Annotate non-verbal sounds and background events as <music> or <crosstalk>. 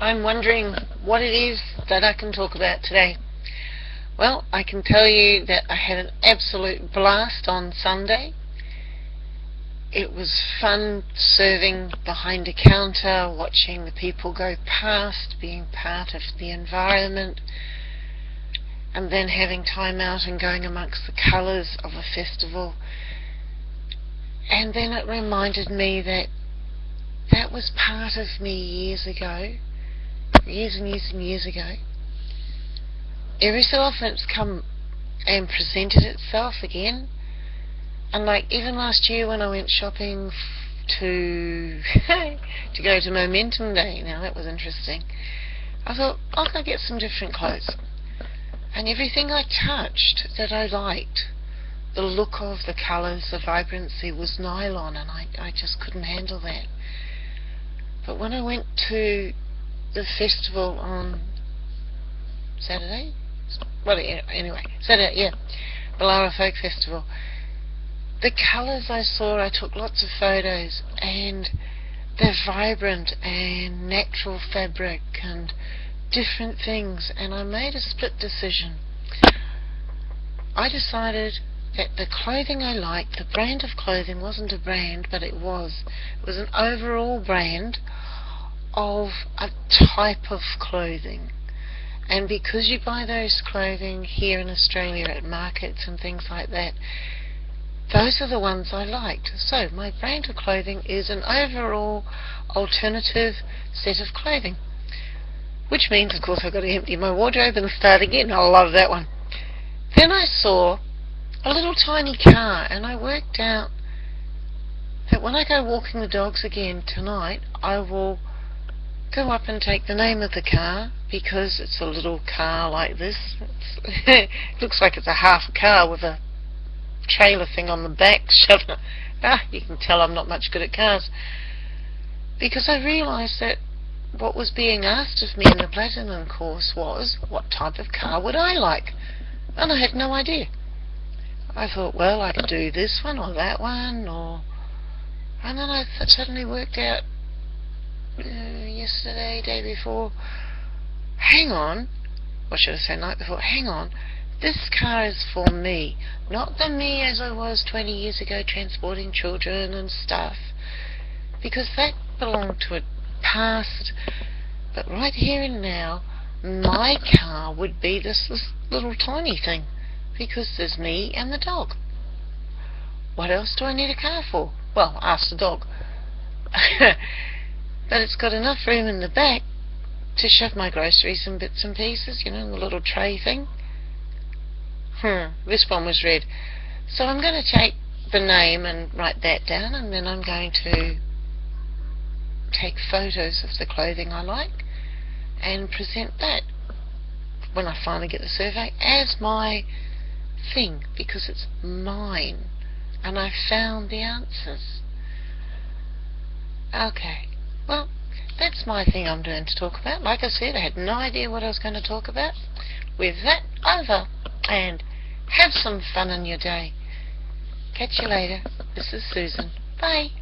I'm wondering what it is that I can talk about today. Well, I can tell you that I had an absolute blast on Sunday. It was fun serving behind a counter, watching the people go past, being part of the environment, and then having time out and going amongst the colours of a festival. And then it reminded me that that was part of me years ago years and years and years ago. Every so often it's come and presented itself again. And like even last year when I went shopping to <laughs> to go to Momentum Day, now that was interesting. I thought I'll go get some different clothes. And everything I touched that I liked, the look of the colours, the vibrancy was nylon and I, I just couldn't handle that. But when I went to the festival on Saturday. Well, anyway, Saturday, yeah, Ballara Folk Festival. The colours I saw, I took lots of photos, and they're vibrant and natural fabric and different things, and I made a split decision. I decided that the clothing I liked, the brand of clothing wasn't a brand, but it was. It was an overall brand of a type of clothing. And because you buy those clothing here in Australia at markets and things like that, those are the ones I liked. So my brand of clothing is an overall alternative set of clothing. Which means, of course, I've got to empty my wardrobe and start again. I love that one. Then I saw a little tiny car and I worked out that when I go walking the dogs again tonight, I will go up and take the name of the car because it's a little car like this. it <laughs> looks like it's a half car with a trailer thing on the back. <laughs> ah, you can tell I'm not much good at cars. Because I realised that what was being asked of me in the Platinum course was, what type of car would I like? And I had no idea. I thought, well, I could do this one or that one, or... And then I suddenly worked out yesterday, day before. Hang on. Or should I say night before? Hang on. This car is for me. Not the me as I was 20 years ago transporting children and stuff. Because that belonged to a past. But right here and now, my car would be this, this little tiny thing. Because there's me and the dog. What else do I need a car for? Well, ask the dog. <laughs> But it's got enough room in the back to shove my groceries and bits and pieces, you know, in the little tray thing. Hmm, this one was red. So I'm going to take the name and write that down and then I'm going to take photos of the clothing I like and present that when I finally get the survey as my thing because it's mine and I found the answers. Okay. Well, that's my thing I'm doing to talk about. Like I said, I had no idea what I was going to talk about. With that over, and have some fun in your day. Catch you later. This is Susan. Bye.